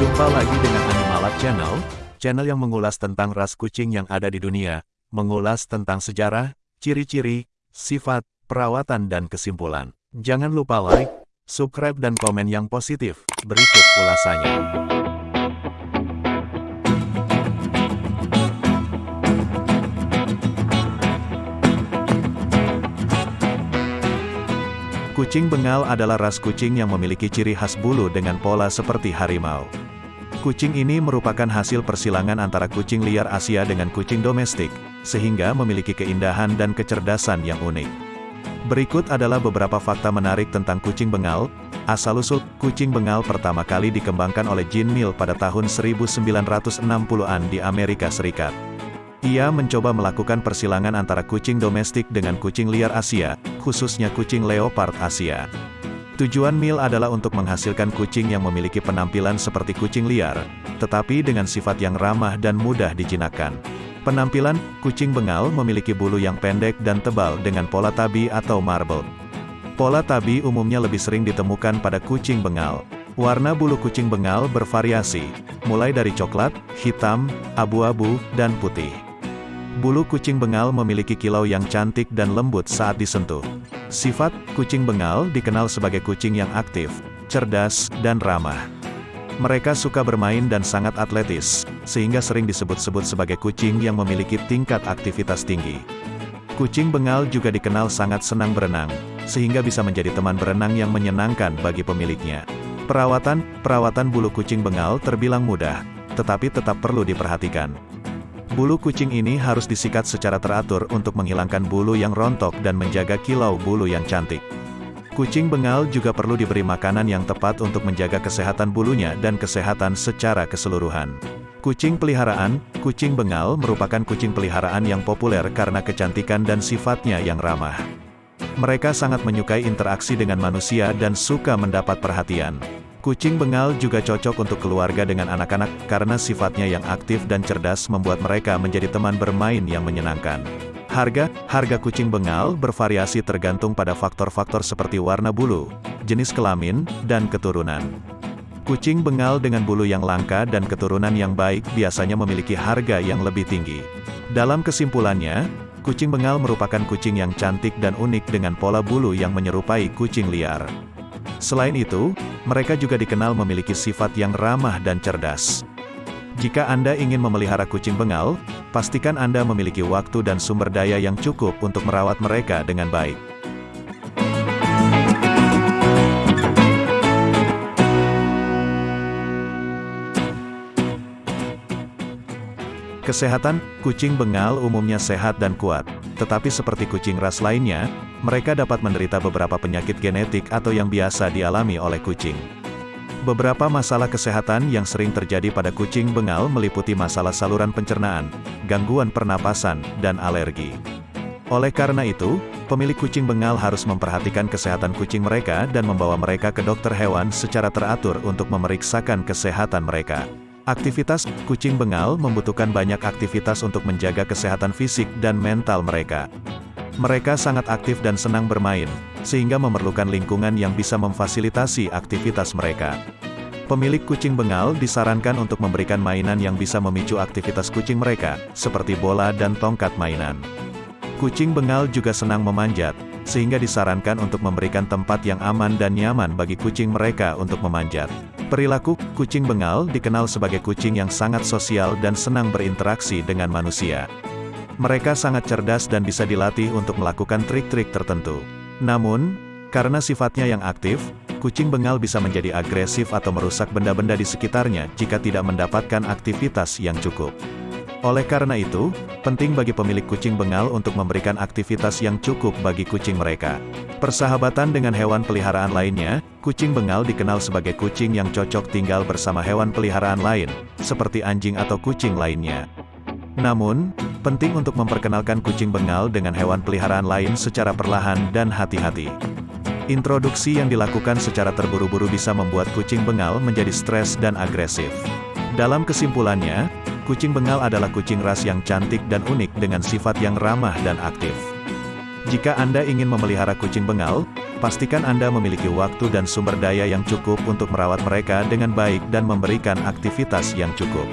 Jumpa lagi dengan Animalab Channel, channel yang mengulas tentang ras kucing yang ada di dunia, mengulas tentang sejarah, ciri-ciri, sifat, perawatan dan kesimpulan. Jangan lupa like, subscribe dan komen yang positif. Berikut ulasannya. Kucing Bengal adalah ras kucing yang memiliki ciri khas bulu dengan pola seperti harimau. Kucing ini merupakan hasil persilangan antara kucing liar Asia dengan kucing domestik, sehingga memiliki keindahan dan kecerdasan yang unik. Berikut adalah beberapa fakta menarik tentang kucing Bengal. Asal-usul, kucing Bengal pertama kali dikembangkan oleh Jean Mill pada tahun 1960-an di Amerika Serikat. Ia mencoba melakukan persilangan antara kucing domestik dengan kucing liar Asia, khususnya kucing leopard Asia. Tujuan Mil adalah untuk menghasilkan kucing yang memiliki penampilan seperti kucing liar, tetapi dengan sifat yang ramah dan mudah dijinakkan. Penampilan, kucing bengal memiliki bulu yang pendek dan tebal dengan pola tabi atau marble. Pola tabi umumnya lebih sering ditemukan pada kucing bengal. Warna bulu kucing bengal bervariasi, mulai dari coklat, hitam, abu-abu, dan putih. Bulu kucing bengal memiliki kilau yang cantik dan lembut saat disentuh. Sifat, kucing bengal dikenal sebagai kucing yang aktif, cerdas, dan ramah. Mereka suka bermain dan sangat atletis, sehingga sering disebut-sebut sebagai kucing yang memiliki tingkat aktivitas tinggi. Kucing bengal juga dikenal sangat senang berenang, sehingga bisa menjadi teman berenang yang menyenangkan bagi pemiliknya. Perawatan, perawatan bulu kucing bengal terbilang mudah, tetapi tetap perlu diperhatikan. Bulu kucing ini harus disikat secara teratur untuk menghilangkan bulu yang rontok dan menjaga kilau bulu yang cantik. Kucing bengal juga perlu diberi makanan yang tepat untuk menjaga kesehatan bulunya dan kesehatan secara keseluruhan. Kucing peliharaan, kucing bengal merupakan kucing peliharaan yang populer karena kecantikan dan sifatnya yang ramah. Mereka sangat menyukai interaksi dengan manusia dan suka mendapat perhatian. Kucing bengal juga cocok untuk keluarga dengan anak-anak, karena sifatnya yang aktif dan cerdas membuat mereka menjadi teman bermain yang menyenangkan. Harga, harga kucing bengal bervariasi tergantung pada faktor-faktor seperti warna bulu, jenis kelamin, dan keturunan. Kucing bengal dengan bulu yang langka dan keturunan yang baik biasanya memiliki harga yang lebih tinggi. Dalam kesimpulannya, kucing bengal merupakan kucing yang cantik dan unik dengan pola bulu yang menyerupai kucing liar. Selain itu, mereka juga dikenal memiliki sifat yang ramah dan cerdas. Jika Anda ingin memelihara kucing bengal, pastikan Anda memiliki waktu dan sumber daya yang cukup untuk merawat mereka dengan baik. Kesehatan, kucing bengal umumnya sehat dan kuat, tetapi seperti kucing ras lainnya, mereka dapat menderita beberapa penyakit genetik atau yang biasa dialami oleh kucing. Beberapa masalah kesehatan yang sering terjadi pada kucing bengal meliputi masalah saluran pencernaan, gangguan pernapasan, dan alergi. Oleh karena itu, pemilik kucing bengal harus memperhatikan kesehatan kucing mereka dan membawa mereka ke dokter hewan secara teratur untuk memeriksakan kesehatan mereka. Aktivitas kucing bengal membutuhkan banyak aktivitas untuk menjaga kesehatan fisik dan mental mereka. Mereka sangat aktif dan senang bermain, sehingga memerlukan lingkungan yang bisa memfasilitasi aktivitas mereka. Pemilik kucing bengal disarankan untuk memberikan mainan yang bisa memicu aktivitas kucing mereka, seperti bola dan tongkat mainan. Kucing bengal juga senang memanjat, sehingga disarankan untuk memberikan tempat yang aman dan nyaman bagi kucing mereka untuk memanjat. Perilaku kucing bengal dikenal sebagai kucing yang sangat sosial dan senang berinteraksi dengan manusia. Mereka sangat cerdas dan bisa dilatih untuk melakukan trik-trik tertentu. Namun, karena sifatnya yang aktif, kucing bengal bisa menjadi agresif atau merusak benda-benda di sekitarnya jika tidak mendapatkan aktivitas yang cukup. Oleh karena itu, penting bagi pemilik kucing bengal untuk memberikan aktivitas yang cukup bagi kucing mereka. Persahabatan dengan hewan peliharaan lainnya, kucing bengal dikenal sebagai kucing yang cocok tinggal bersama hewan peliharaan lain, seperti anjing atau kucing lainnya. Namun, penting untuk memperkenalkan kucing bengal dengan hewan peliharaan lain secara perlahan dan hati-hati. Introduksi yang dilakukan secara terburu-buru bisa membuat kucing bengal menjadi stres dan agresif. Dalam kesimpulannya, Kucing bengal adalah kucing ras yang cantik dan unik dengan sifat yang ramah dan aktif. Jika Anda ingin memelihara kucing bengal, Pastikan Anda memiliki waktu dan sumber daya yang cukup untuk merawat mereka dengan baik dan memberikan aktivitas yang cukup.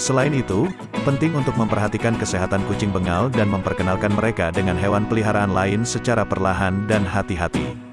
Selain itu, penting untuk memperhatikan kesehatan kucing bengal dan memperkenalkan mereka dengan hewan peliharaan lain secara perlahan dan hati-hati.